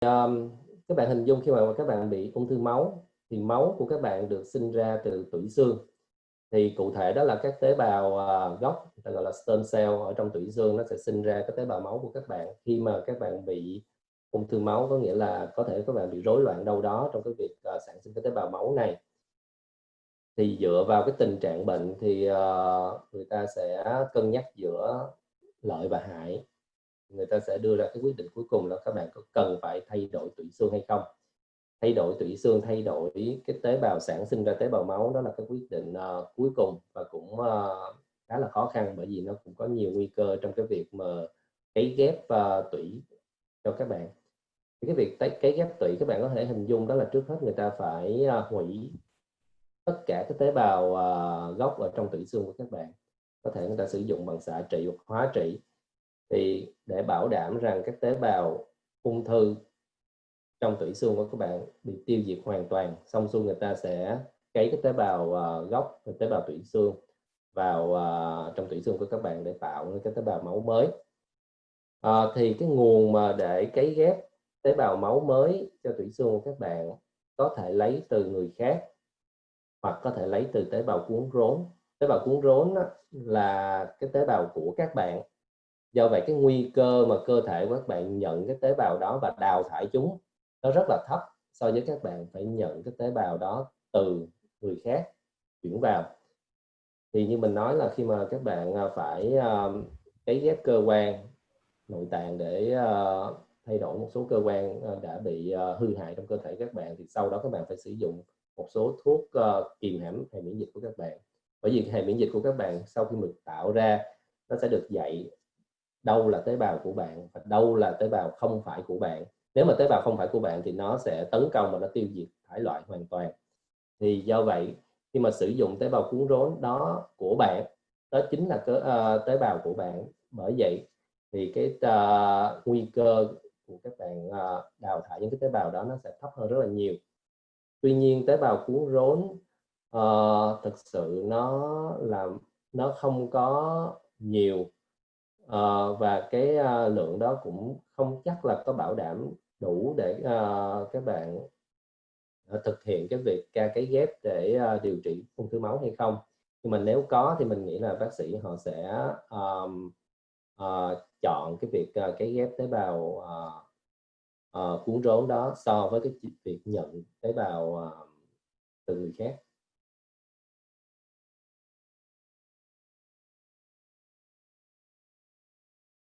um, các bạn hình dung khi mà các bạn bị ung thư máu thì máu của các bạn được sinh ra từ tủy xương. Thì cụ thể đó là các tế bào uh, gốc ta gọi là stem cell ở trong tủy xương nó sẽ sinh ra các tế bào máu của các bạn. Khi mà các bạn bị ung thư máu có nghĩa là có thể các bạn bị rối loạn đâu đó trong cái việc uh, sản sinh các tế bào máu này. Thì dựa vào cái tình trạng bệnh thì uh, người ta sẽ cân nhắc giữa lợi và hại người ta sẽ đưa ra cái quyết định cuối cùng là các bạn có cần phải thay đổi tủy xương hay không. Thay đổi tủy xương thay đổi cái tế bào sản sinh ra tế bào máu đó là cái quyết định uh, cuối cùng và cũng uh, khá là khó khăn bởi vì nó cũng có nhiều nguy cơ trong cái việc mà cấy ghép uh, tủy cho các bạn. Thì cái việc cấy ghép tủy các bạn có thể hình dung đó là trước hết người ta phải uh, hủy tất cả các tế bào uh, gốc ở trong tủy xương của các bạn. Có thể người ta sử dụng bằng xạ trị hoặc hóa trị thì để bảo đảm rằng các tế bào ung thư trong tủy xương của các bạn bị tiêu diệt hoàn toàn xong xuôi người ta sẽ cấy cái tế bào uh, gốc tế bào tủy xương vào uh, trong tủy xương của các bạn để tạo cái tế bào máu mới. Uh, thì cái nguồn mà để cấy ghép tế bào máu mới cho tủy xương của các bạn có thể lấy từ người khác hoặc có thể lấy từ tế bào cuốn rốn. Tế bào cuốn rốn là cái tế bào của các bạn do vậy cái nguy cơ mà cơ thể của các bạn nhận cái tế bào đó và đào thải chúng nó rất là thấp so với các bạn phải nhận cái tế bào đó từ người khác chuyển vào. Thì như mình nói là khi mà các bạn à, phải uh, cấy ghép cơ quan nội tạng để uh, thay đổi một số cơ quan đã bị uh, hư hại trong cơ thể các bạn thì sau đó các bạn phải sử dụng một số thuốc uh, kìm hãm hệ miễn dịch của các bạn. Bởi vì hệ miễn dịch của các bạn sau khi được tạo ra nó sẽ được dạy đâu là tế bào của bạn và đâu là tế bào không phải của bạn. Nếu mà tế bào không phải của bạn thì nó sẽ tấn công và nó tiêu diệt thải loại hoàn toàn. Thì do vậy khi mà sử dụng tế bào cuốn rốn đó của bạn đó chính là cơ, uh, tế bào của bạn. Bởi vậy thì cái uh, nguy cơ của các bạn uh, đào thải những cái tế bào đó nó sẽ thấp hơn rất là nhiều. Tuy nhiên tế bào cuốn rốn uh, thực sự nó làm nó không có nhiều uh, và cái uh, lượng đó cũng không chắc là có bảo đảm đủ để ờ, uh, các bạn uh, thực hiện cái việc ca cái ghép để uh, điều trị ung thư máu hay không. Nhưng mà nếu có thì mình nghĩ là bác sĩ họ sẽ um, uh, chọn cái việc uh, cái ghép tế bào uh, uh, cuốn rốn đó so với cái việc nhận tế bào uh, từ người khác.